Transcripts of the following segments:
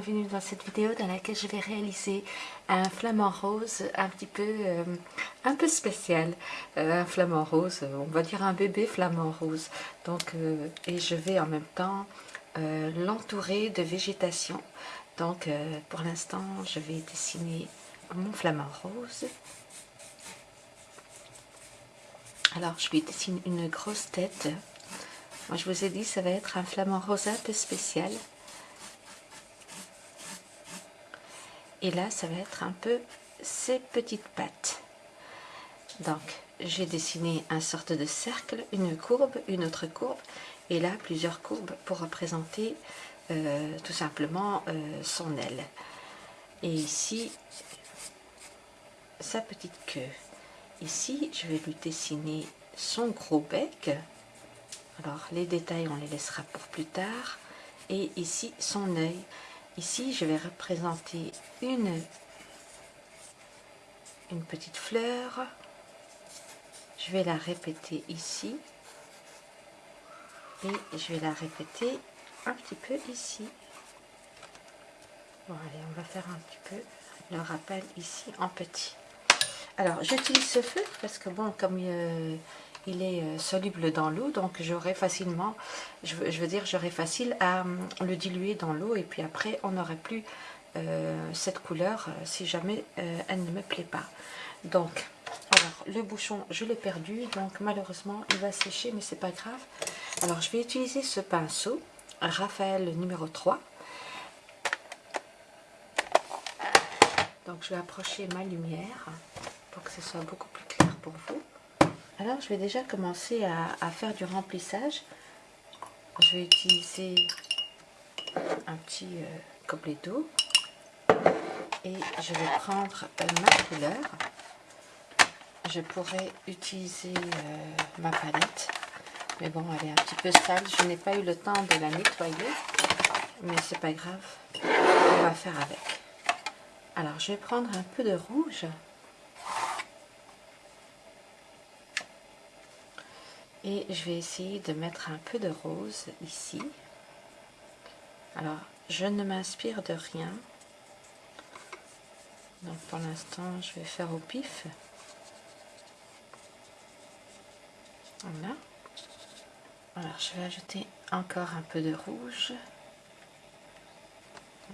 bienvenue dans cette vidéo dans laquelle je vais réaliser un flamant rose un petit peu euh, un peu spécial. Euh, un flamant rose on va dire un bébé flamant rose. Donc euh, et je vais en même temps l'entourer de végétation. Donc pour l'instant je vais dessiner mon flamant rose. Alors je lui dessine une grosse tête. Moi je vous ai dit ça va être un flamant rose un peu spécial et là ça va être un peu ses petites pattes. Donc j'ai dessiné un sorte de cercle une courbe une autre courbe et là plusieurs courbes pour représenter euh, tout simplement euh, son aile. Et ici sa petite queue. Ici je vais lui dessiner son gros bec. Alors les détails on les laissera pour plus tard. Et ici son œil Ici, je vais représenter une, une petite fleur. Je vais la répéter ici. Et je vais la répéter un petit peu ici. Bon, allez, on va faire un petit peu le rappel ici en petit. Alors, j'utilise ce feu parce que, bon, comme euh, il est euh, soluble dans l'eau, donc j'aurai facilement, je veux, dire, j'aurai facile à hum, le diluer dans l'eau et puis après on n'aurait plus euh, cette couleur euh, si jamais elle ne me plaît pas. Donc, alors le bouchon je l'ai perdu, donc malheureusement il va sécher mais c'est pas grave. Alors je vais utiliser ce pinceau, Raphaël numéro 3. Donc je vais approcher ma lumière pour que ce soit beaucoup plus clair pour vous. Alors, je vais déjà commencer à, faire du remplissage. Je vais utiliser un petit euh, d'eau et je vais prendre euh, ma couleur. Je pourrais utiliser euh, ma palette, mais bon, elle est un petit peu sale. Je n'ai pas eu le temps de la nettoyer, mais c'est pas grave. On va faire avec. Alors, je vais prendre un peu de rouge. Et je vais essayer de mettre un peu de rose ici. Alors, je ne m'inspire de rien. Donc pour l'instant, je vais faire au pif. Voilà. Alors, je vais ajouter encore un peu de rouge.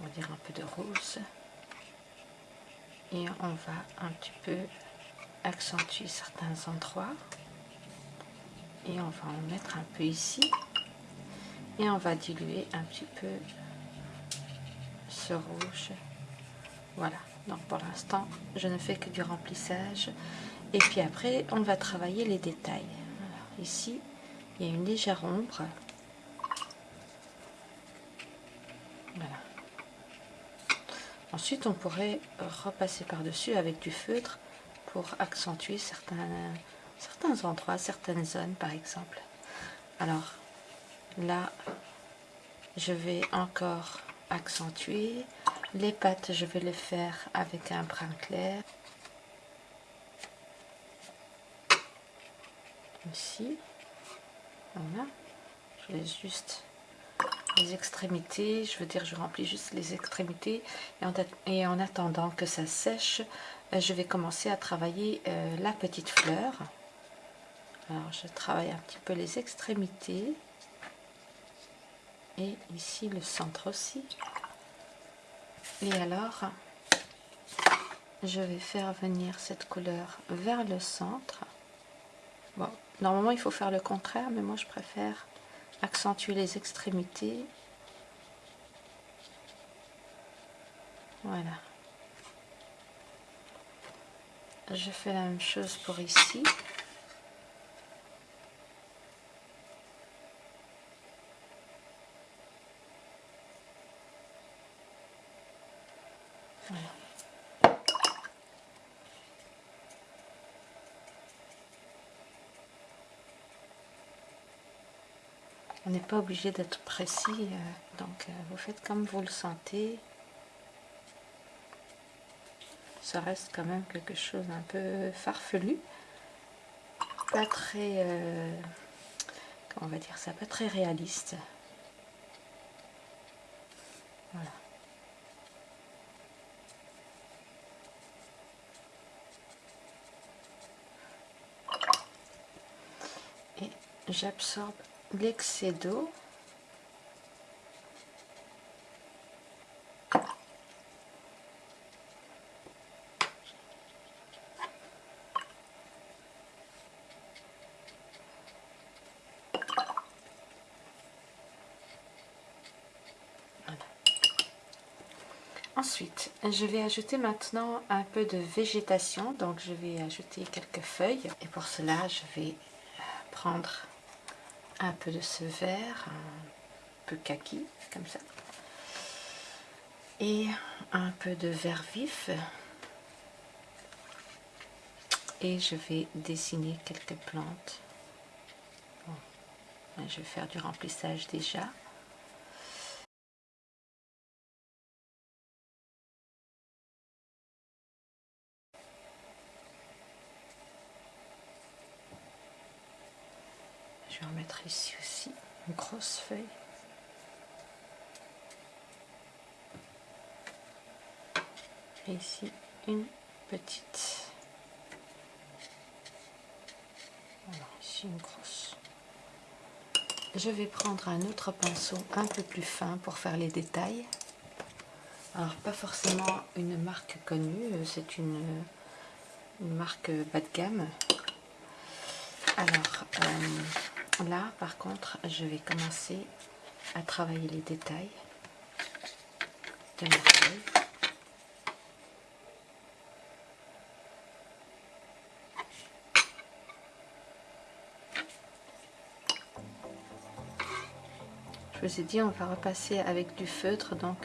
On va dire un peu de rose. Et on va un petit peu accentuer certains endroits et on va en mettre un peu ici. Et on va diluer un petit peu ce rouge. Voilà. Donc pour l'instant je ne fais que du remplissage. Et puis après on va travailler les détails. Ici il y a une légère ombre. Voilà. Ensuite on pourrait repasser par dessus avec du feutre pour accentuer certains certains endroits, certaines zones par exemple. Alors là, je vais encore accentuer. Les pattes, je vais les faire avec un brin clair. Ici. Voilà. Je laisse juste les extrémités. Je veux dire, je remplis juste les extrémités. Et en, attendant que ça sèche, euh, je vais commencer à travailler euh, la petite fleur. Alors je travaille un petit peu les extrémités et ici le centre aussi. Et alors je vais faire venir cette couleur vers le centre. Bon, normalement il faut faire le contraire, mais moi je préfère accentuer les extrémités. Voilà. Je fais la même chose pour ici. On n'est pas obligé d'être précis, euh, donc euh, vous faites comme vous le sentez. Ça reste quand même quelque chose un peu farfelu. Pas très... Euh, comment on va dire ça Pas très réaliste. Voilà. Et j'absorbe l'excès d'eau. Ensuite, je vais ajouter maintenant un peu de végétation. Donc, je vais ajouter quelques feuilles. Et pour cela, je vais prendre un peu de ce vert, un peu kaki, comme ça. Et un peu de vert vif. Et je vais dessiner quelques plantes. je vais faire du remplissage déjà. Je vais en mettre ici aussi une grosse feuille. Et ici une petite. Ici une grosse. Je vais prendre un autre pinceau un peu plus fin pour faire les détails. Alors pas forcément une marque connue, c'est une, marque bas de gamme. Alors, euh, Là, par contre, je vais commencer à travailler les détails de ma feuille. Je vous ai dit, on va repasser avec du feutre, donc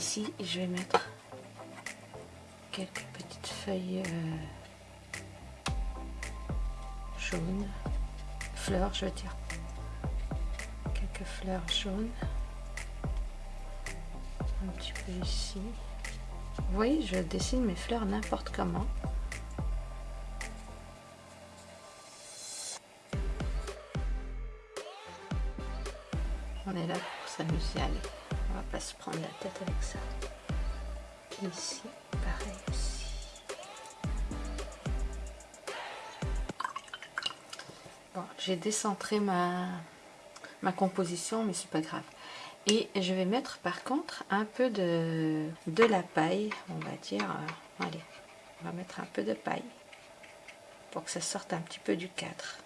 Ici, je vais mettre quelques petites feuilles euh, jaunes, fleurs, je veux dire. Quelques fleurs jaunes. Un petit peu ici. Vous voyez, je dessine mes fleurs n'importe comment. On est là pour s'amuser, allez pas se prendre la tête avec ça. Ici, pareil aussi. Bon, j'ai décentré ma, ma composition, mais c'est pas grave. Et je vais mettre par contre un peu de, de la paille, on va dire, allez, on va mettre un peu de paille pour que ça sorte un petit peu du cadre.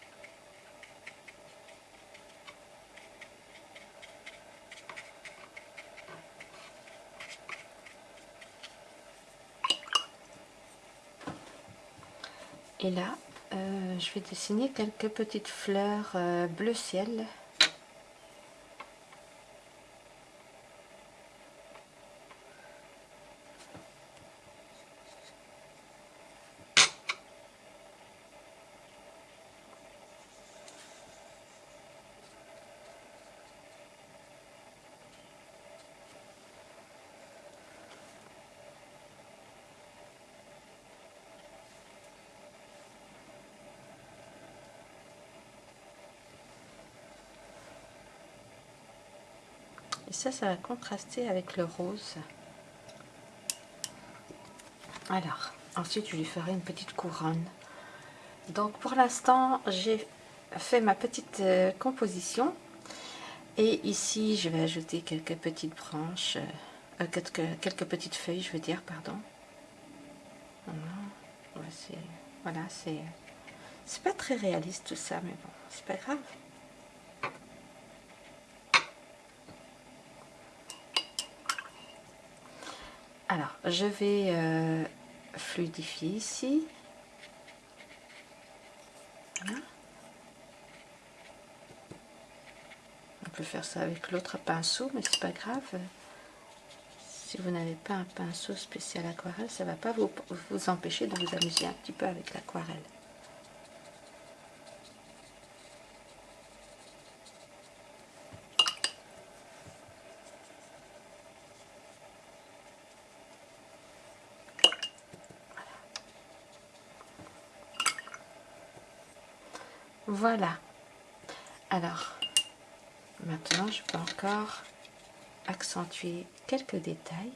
Et là, euh, je vais dessiner quelques petites fleurs euh, bleu ciel. Ça, ça va contraster avec le rose. Alors, ensuite, je lui ferai une petite couronne. Donc, pour l'instant, j'ai fait ma petite euh, composition. Et ici, je vais ajouter quelques petites branches, euh, euh, quelques, quelques, petites feuilles, je veux dire, pardon. Voilà, c'est c'est pas très réaliste tout ça, mais bon, c'est pas grave. Alors, je vais euh, fluidifier ici. On peut faire ça avec l'autre pinceau, mais c'est pas grave. Si vous n'avez pas un pinceau spécial aquarelle, ça ne va pas vous, vous empêcher de vous amuser un petit peu avec l'aquarelle. Voilà. Alors, maintenant, je peux encore accentuer quelques détails.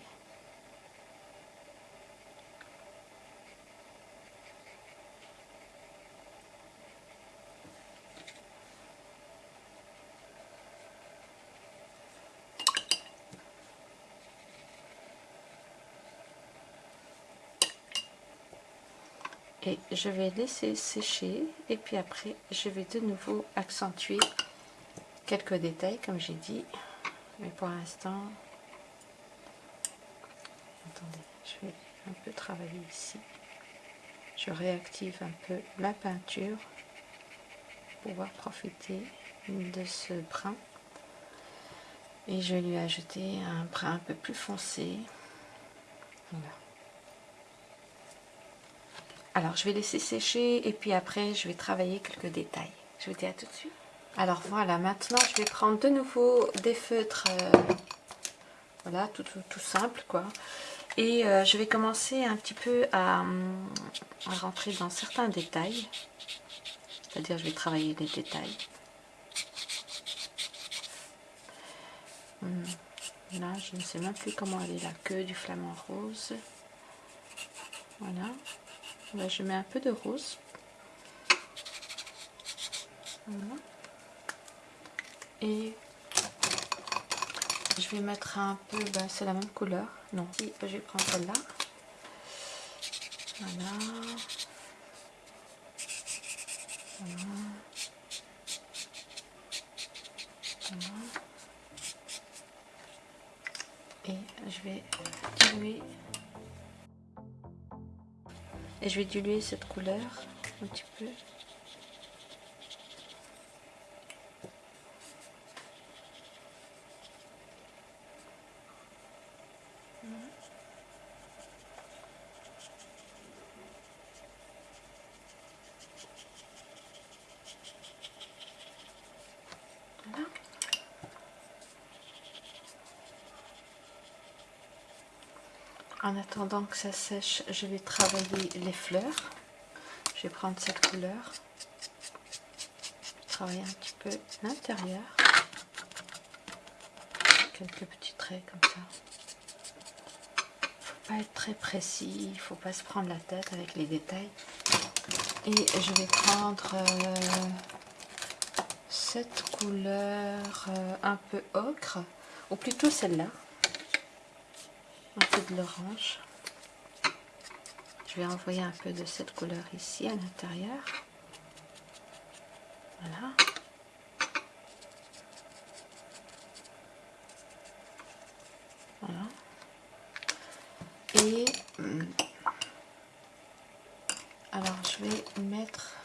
Je vais laisser sécher et puis après je vais de nouveau accentuer quelques détails comme j'ai dit. Mais pour l'instant attendez je vais un peu travailler ici. Je réactive un peu la peinture pour pouvoir profiter de ce brun. Et je vais lui ajouter un brun un peu plus foncé alors, je vais laisser sécher et puis après, je vais travailler quelques détails. Je vous dis à tout de suite. Alors voilà, maintenant, je vais prendre de nouveau des feutres, euh, voilà, tout, simple, quoi. Et euh, je vais commencer un petit peu à, rentrer dans certains détails. C'est-à-dire, je vais travailler les détails. Hmm. Là, je ne sais même plus comment aller la queue du flamant rose. Voilà je mets un peu de rose. Et je vais mettre un peu, ben, c'est la même couleur. Non, je vais prendre celle-là. Voilà. Voilà. Et je vais diluer et je vais diluer cette couleur un petit peu. En attendant que ça sèche, je vais travailler les fleurs. Je vais prendre cette couleur. Travailler un petit peu l'intérieur. Quelques petits traits comme ça. Faut pas être très précis, il faut pas se prendre la tête avec les détails. Et je vais prendre euh, cette couleur euh, un peu ocre, ou plutôt celle-là un peu de l'orange. Je vais envoyer un peu de cette couleur ici à l'intérieur. Voilà. Voilà. Et hum, alors je vais mettre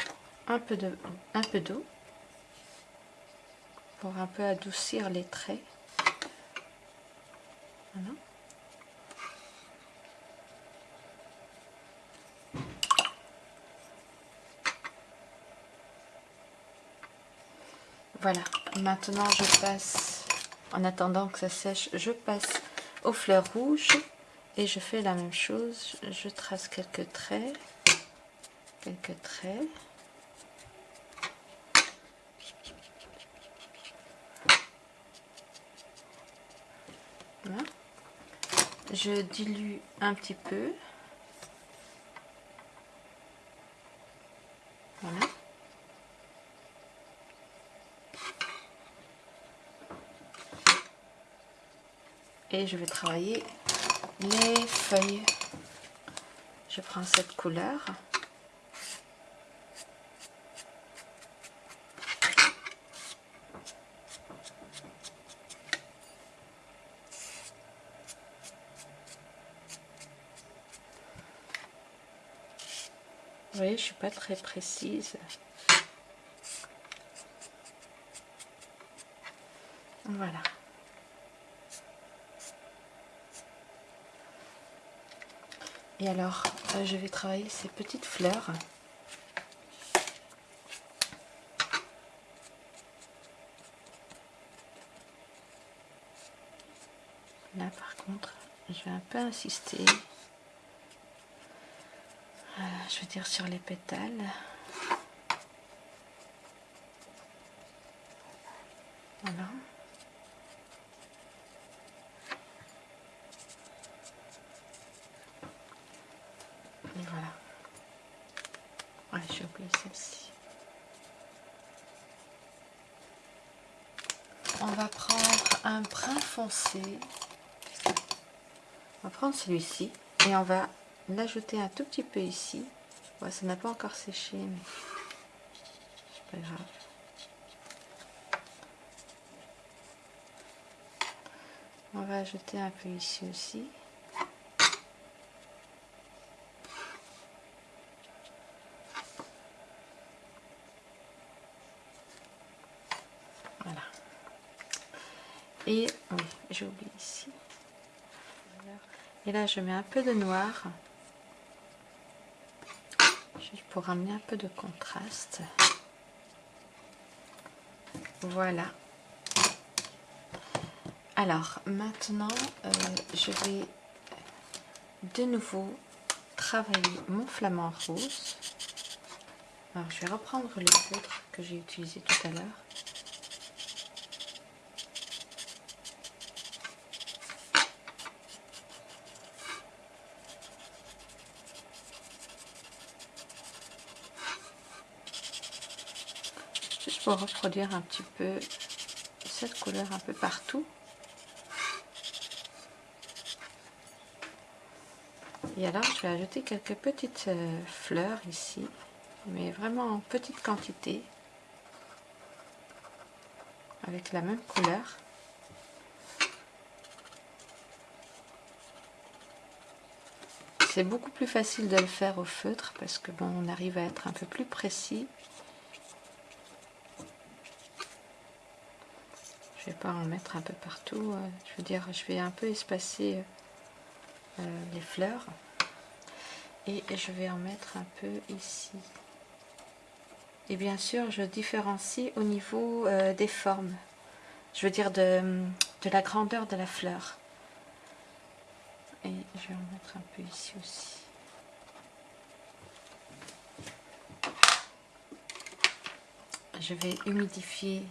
un peu de un peu d'eau pour un peu adoucir les traits. Voilà. Voilà, maintenant je passe, en attendant que ça sèche, je passe aux fleurs rouges et je fais la même chose. Je trace quelques traits, quelques traits. Voilà. Je dilue un petit peu. Voilà. Et je vais travailler les feuilles. Je prends cette couleur. Vous voyez, je suis pas très précise. Voilà. Et alors, euh, je vais travailler ces petites fleurs. Là, par contre, je vais un peu insister. Euh, je veux dire sur les pétales. Voilà. Et voilà. Ouais, j'ai oublié celle-ci. On va prendre un foncé. On va prendre celui-ci et on va l'ajouter un tout petit peu ici. Ouais, ça n'a pas encore séché, mais c'est pas grave. On va ajouter un peu ici aussi. Et oui, j'ai oublié ici. Et là, je mets un peu de noir. Juste pour amener un peu de contraste. Voilà. Alors, maintenant, euh, je vais de nouveau travailler mon flamant rose. Alors, je vais reprendre le feutre que j'ai utilisé tout à l'heure. Juste pour reproduire un petit peu cette couleur un peu partout. Et alors, je vais ajouter quelques petites euh, fleurs ici, mais vraiment en petite quantité, avec la même couleur. C'est beaucoup plus facile de le faire au feutre parce que bon, on arrive à être un peu plus précis. Je vais pas en mettre un peu partout. Euh, je veux dire, je vais un peu espacer euh, les fleurs. Et je vais en mettre un peu ici. Et bien sûr je différencie au niveau euh, des formes. Je veux dire de, de, la grandeur de la fleur. Et je vais en mettre un peu ici aussi. Je vais humidifier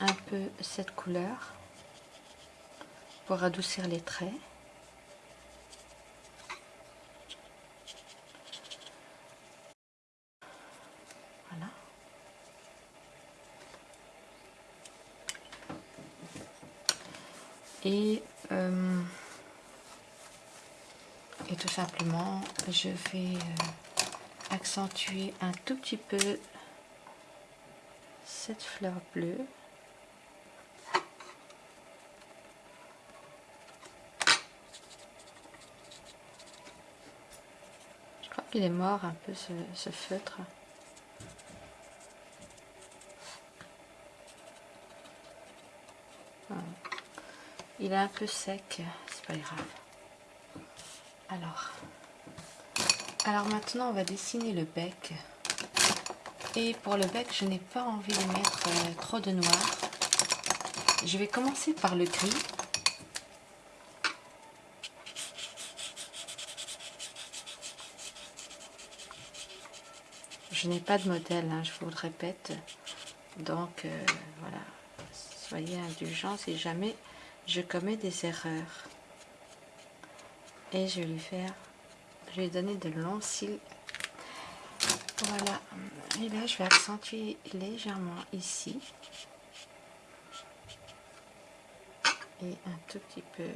un peu cette couleur pour adoucir les traits. Et, euh, et tout simplement je vais euh, accentuer un tout petit peu cette fleur bleue qu'il est mort un peu ce feutre Il est un peu sec, c'est pas grave. Alors, alors maintenant on va dessiner le bec. Et pour le bec, je n'ai pas envie de mettre euh, trop de noir. Je vais commencer par le gris. Je n'ai pas de modèle, hein, je vous le répète. Donc euh, voilà, soyez indulgents si jamais je commets des erreurs. Et je vais lui faire, je vais lui donner de longs cils. Voilà. Et là, je vais accentuer légèrement ici. Et un tout petit peu,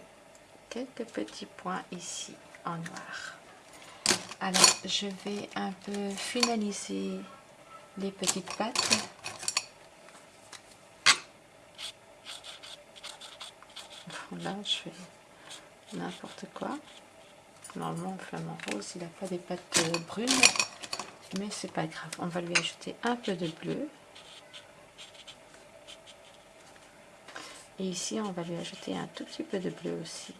quelques petits points ici en noir. Alors, je vais un peu finaliser les petites pattes. Là je fais n'importe quoi. Normalement le rose il n'a pas des pattes euh, brunes mais c'est pas grave. On va lui ajouter un peu de bleu. Et ici on va lui ajouter un tout petit peu de bleu aussi.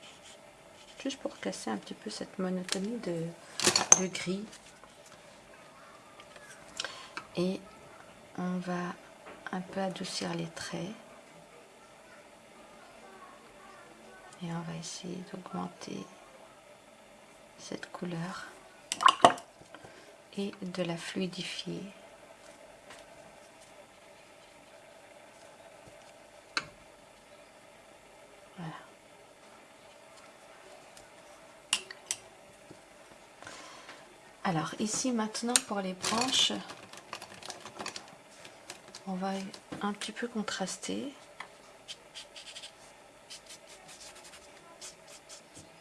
Juste pour casser un petit peu cette monotonie de, de gris. Et on va un peu adoucir les traits. Et on va essayer d'augmenter cette couleur et de la fluidifier Alors ici maintenant pour les branches, on va un petit peu contraster.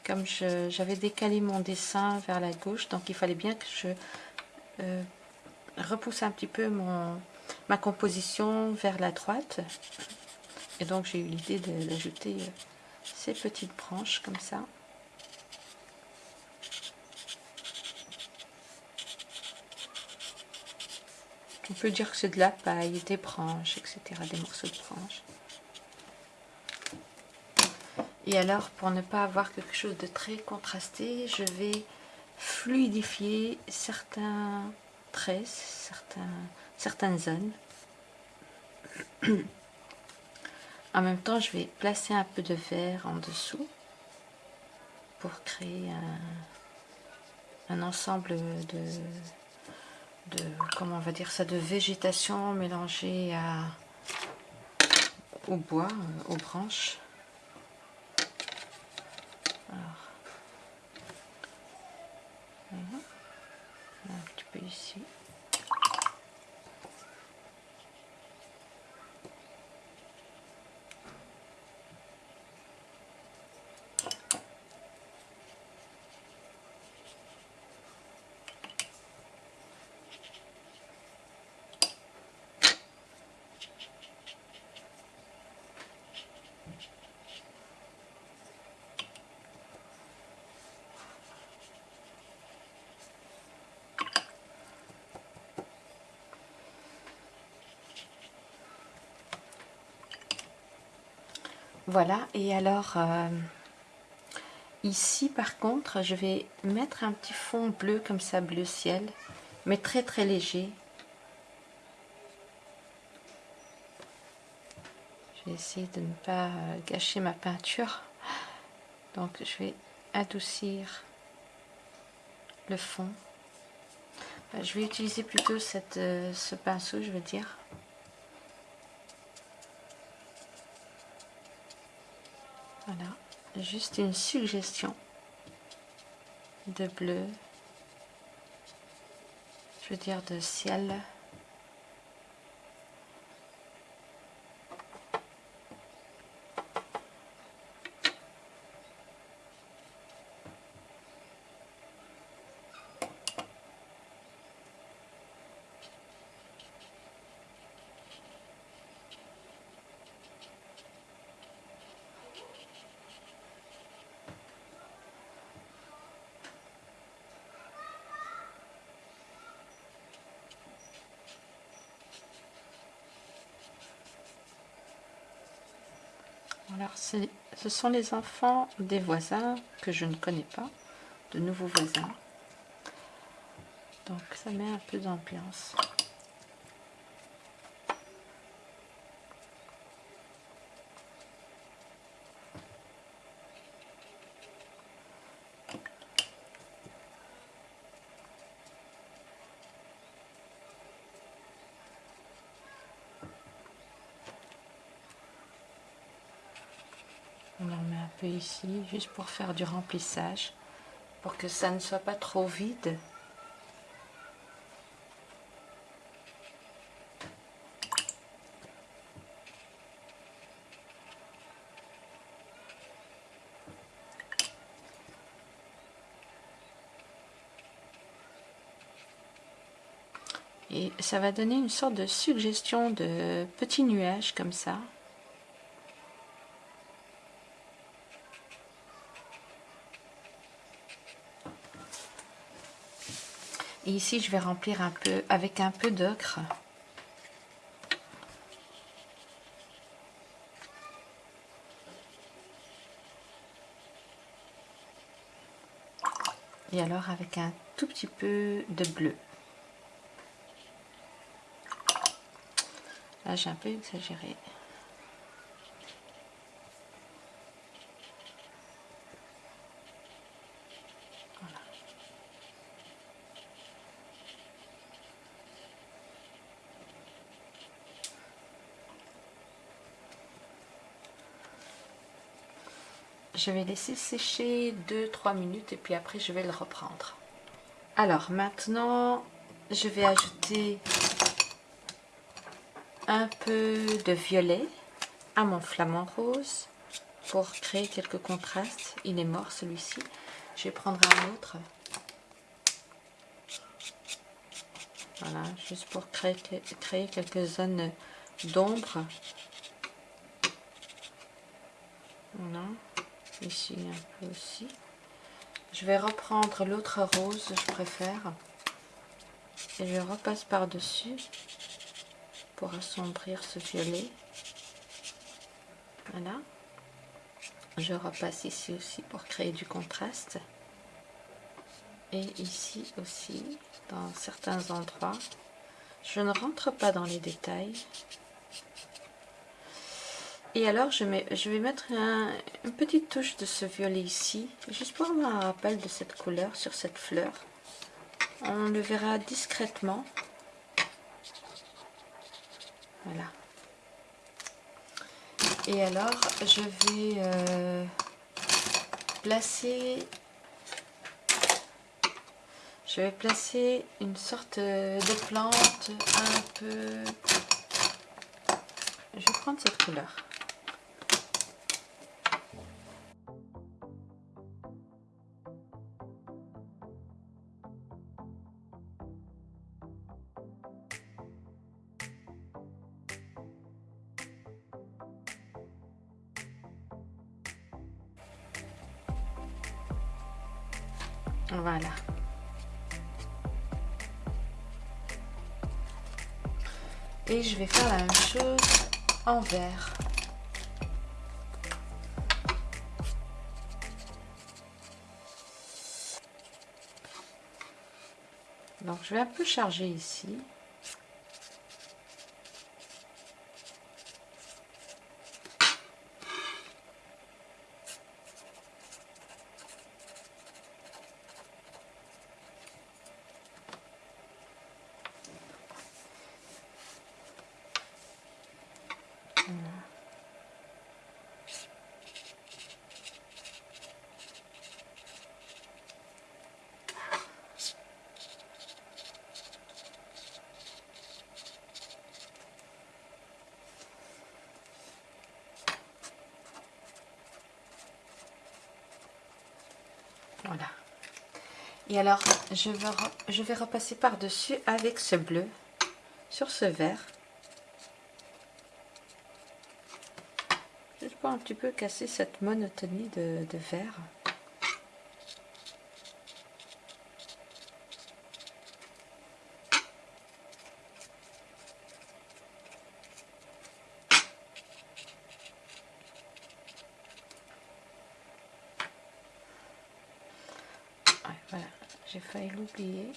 Comme j'avais décalé mon dessin vers la gauche, donc il fallait bien que je euh, repousse un petit peu ma composition vers la droite. Et donc j'ai eu l'idée d'ajouter euh, ces petites branches comme ça. Dire que c'est de la paille, des branches, etc. Des morceaux de branches. Et alors, pour ne pas avoir quelque chose de très contrasté, je vais fluidifier certains traits, certains, certaines zones. En même temps, je vais placer un peu de verre en dessous pour créer un ensemble de, de, comment on va dire ça, de végétation mélangée à, au bois, euh, aux branches. Alors, un petit peu ici. Voilà, et alors euh, ici par contre, je vais mettre un petit fond bleu comme ça, bleu ciel, mais très très léger. Je vais essayer de ne pas euh, gâcher ma peinture. Donc je vais adoucir le fond. Je vais utiliser plutôt cette, euh, ce pinceau, je veux dire. Voilà, juste une suggestion de bleu, je veux dire de ciel. Alors, ce sont les enfants des voisins que je ne connais pas, de nouveaux voisins. Donc, ça met un peu d'ambiance. On en met un peu ici, juste pour faire du remplissage, pour que ça ne soit pas trop vide. Et ça va donner une sorte de suggestion de petits nuages comme ça. Et ici, je vais remplir un peu avec un peu d'ocre. Et alors avec un tout petit peu de bleu. Là, j'ai un peu exagéré. Je vais laisser sécher 2-3 minutes et puis après je vais le reprendre. Alors maintenant, je vais ajouter un peu de violet à mon flamant rose pour créer quelques contrastes. Il est mort celui-ci. Je vais prendre un autre. Voilà, juste pour créer, créer quelques zones d'ombre. Ici un peu aussi. Je vais reprendre l'autre rose, je préfère. Et je repasse par-dessus pour assombrir ce violet. Voilà. Je repasse ici aussi pour créer du contraste. Et ici aussi, dans certains endroits. Je ne rentre pas dans les détails. Et alors, je, mets, je vais mettre une petite touche de ce violet ici, juste pour avoir un rappel de cette couleur sur cette fleur. On le verra discrètement. Voilà. Et alors, je vais euh, placer... Je vais placer une sorte de plante un peu... Je vais prendre cette couleur. Voilà. Et je vais faire la même chose en vert. Donc je vais un peu charger ici. Voilà. Et alors, je vais, repasser par-dessus avec ce bleu sur ce vert. Juste pour un petit peu casser cette monotonie de vert. Voilà, j'ai l'oublier.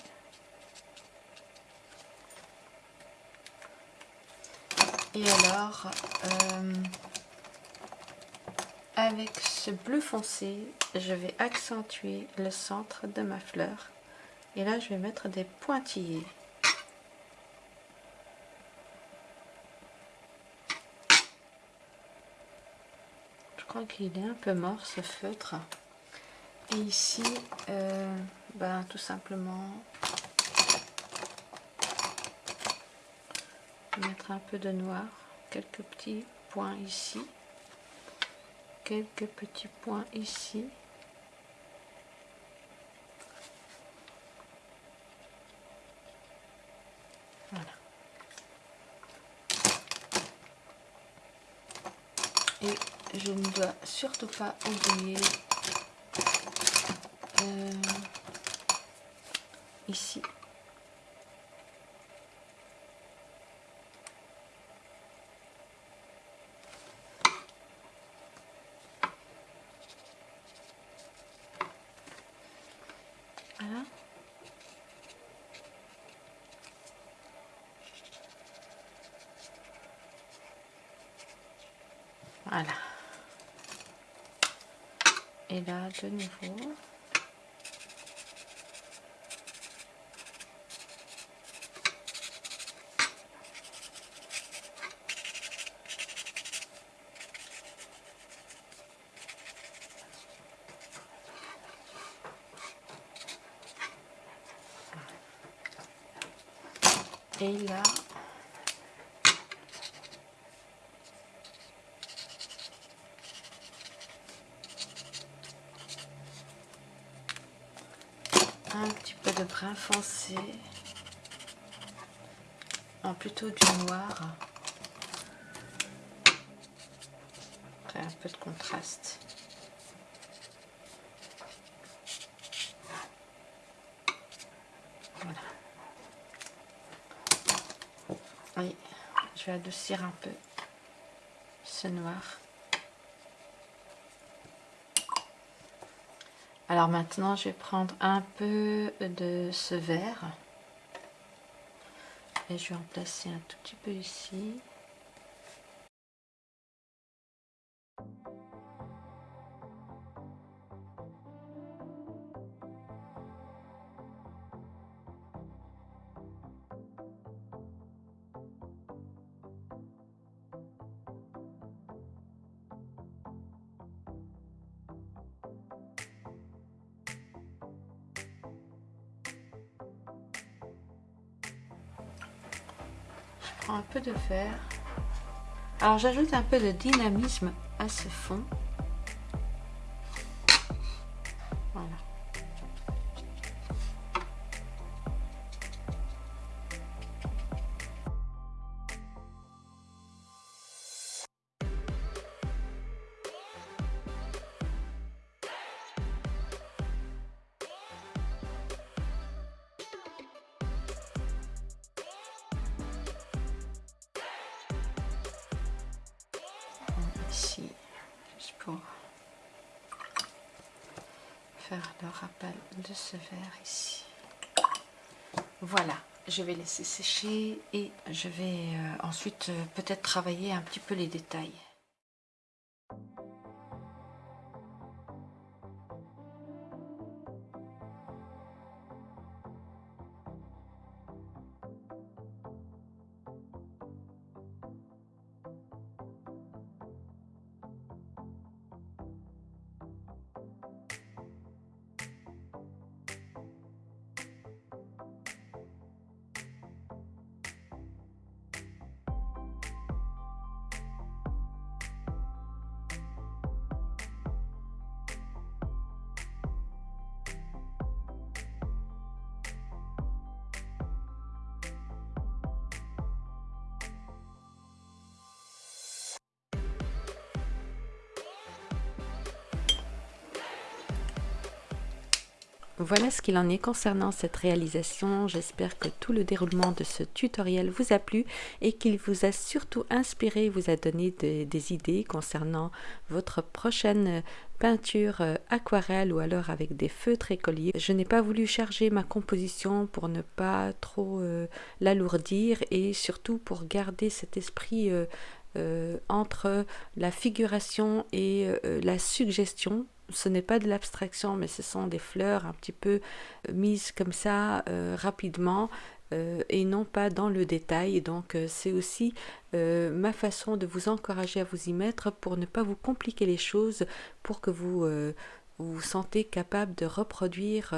Et alors, euh, avec ce bleu foncé, je vais accentuer le centre de ma fleur. Et là, je vais mettre des pointillés. Je crois qu'il est un peu mort ce feutre. Et ici, euh, ben, tout simplement, mettre un peu de noir, quelques petits points ici, quelques petits points ici. Voilà. Et je ne dois surtout pas oublier euh, ici. Voilà. Voilà. Et là, de nouveau. Et là, un petit peu de brun foncé, en plutôt du noir, un peu de contraste. Voilà. Oui, je adoucir un peu ce noir. Alors maintenant, je vais prendre un peu de ce vert. Et je vais en placer un tout petit peu ici. Un peu de vert. Alors j'ajoute un peu de dynamisme à ce fond. Ce verre ici. Voilà, je vais laisser sécher et je vais euh, ensuite euh, peut-être travailler un petit peu les détails. Voilà ce qu'il en est concernant cette réalisation. J'espère que tout le déroulement de ce tutoriel vous a plu et qu'il vous a surtout inspiré, vous a donné des idées concernant votre prochaine peinture euh, aquarelle ou alors avec des feutres écoliers. Je n'ai pas voulu charger ma composition pour ne pas trop euh, l'alourdir et surtout pour garder cet esprit euh, entre la figuration et la suggestion ce n'est pas de l'abstraction, mais ce sont des fleurs un petit peu euh, mises comme ça euh, rapidement euh, et non pas dans le détail. Donc c'est aussi ma façon de vous encourager à vous y mettre pour ne pas vous compliquer les choses, pour que vous vous, vous sentez capable de reproduire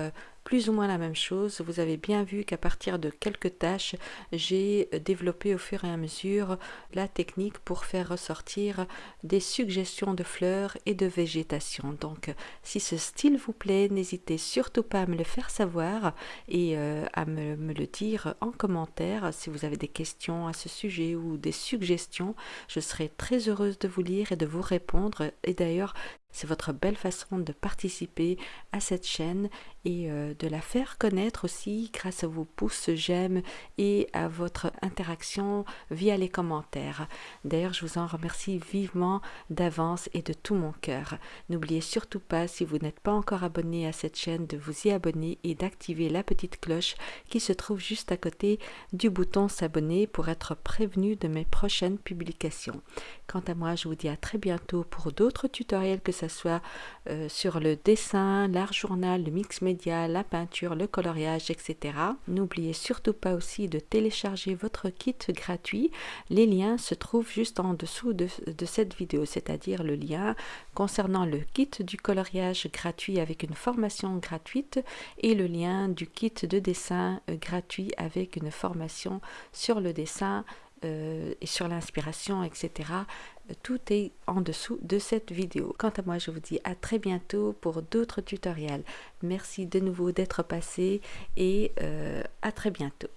plus ou moins la même chose. Vous avez bien vu qu'à partir de quelques tâches, j'ai développé au fur et à mesure la technique pour faire ressortir des suggestions de fleurs et de végétation. Donc, si ce style vous plaît, n'hésitez surtout pas à me le faire savoir et euh, à me, me le dire en commentaire. Si vous avez des questions à ce sujet ou des suggestions, je serai très heureuse de vous lire et de vous répondre. Et d'ailleurs, c'est votre belle façon de participer à cette chaîne et euh, de la faire connaître aussi grâce à vos pouces j'aime et à votre interaction via les commentaires. D'ailleurs, je vous en remercie vivement d'avance et de tout mon cœur. N'oubliez surtout pas, si vous n'êtes pas encore abonné à cette chaîne, de vous y abonner et d'activer la petite cloche qui se trouve juste à côté du bouton s'abonner pour être prévenu de mes prochaines publications. Quant à moi, je vous dis à très bientôt pour d'autres tutoriels que ce soit euh, sur le dessin, l'art journal, le mix média, la peinture, le coloriage, etc. N'oubliez surtout pas aussi de télécharger votre kit gratuit. Les liens se trouvent juste en dessous de, de cette vidéo, c'est-à-dire le lien concernant le kit du coloriage gratuit avec une formation gratuite et le lien du kit de dessin euh, gratuit avec une formation sur le dessin euh, et sur l'inspiration, etc. Tout est en dessous de cette vidéo. Quant à moi, je vous dis à très bientôt pour d'autres tutoriels. Merci de nouveau d'être passé et euh, à très bientôt.